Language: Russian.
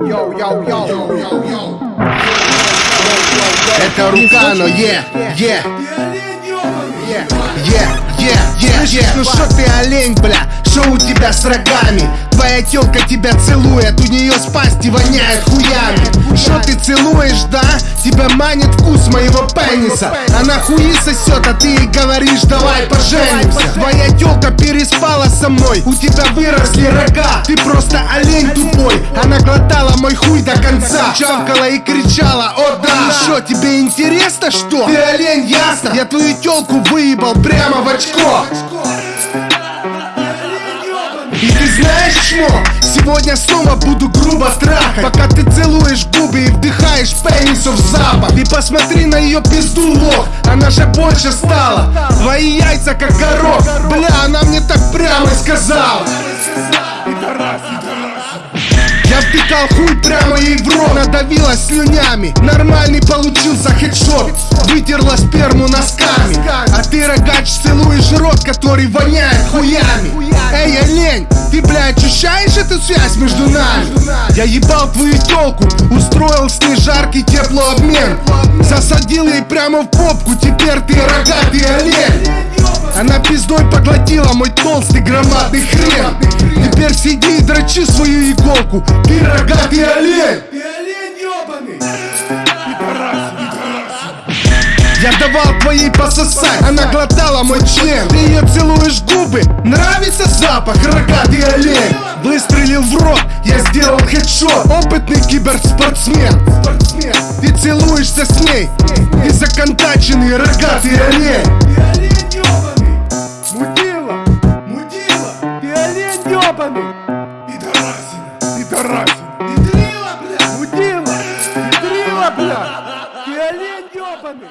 Это рука, но е, е, е, е, е, е. Ну что ты олень, бля, что у тебя с рогами? Твоя телка тебя целует, у нее с пасти воняет хуями. Что ты целуешь, да? Тебя манит вкус моего пениса. Она хуи сосет, а ты ей говоришь, давай поженимся. Твоя телка переспала со мной, у тебя выросли рога. Ты просто олень тупой, она глотала мой хуй до конца. Чавкала и кричала, о да! Что, тебе интересно, что? Ты олень, ясно? Я твою телку выебал прямо в очко. И ты знаешь что? Сегодня снова буду грубо трахать. Пока ты целуешь губы и вдыхаешь пенисов запах. Ты посмотри на ее пизду, лох Она же больше стала. Твои яйца как горох. Бля, она мне так прямо сказала втыкал хуй прямо ей в рот. Надавила слюнями. Нормальный получился хедшот. Вытерла сперму носками. А ты, рогач, целуешь рот, который воняет хуями. Эй, олень, ты, бля, ощущаешь эту связь между нами? Я ебал твою телку Устроил с ней жаркий теплообмен. Засадил ей прямо в попку. Теперь ты рогатый олень. Она пиздой поглотила мой толстый громадный хрен Теперь сиди и дрочи свою иголку. Ты рогатый олень. Ты олень ебаный. Я давал твоей пососать, она глотала мой член. Ты ее целуешь губы, нравится запах, рогатый олень. Выстрелил в рот, я сделал хедшот. Опытный киберспортсмен. Ты целуешься с ней, ты законтаченный рогатый олень Пидорасина, пидорасина. Педрила, бля. Мудила, педрила, бля. Ты олень ебаный.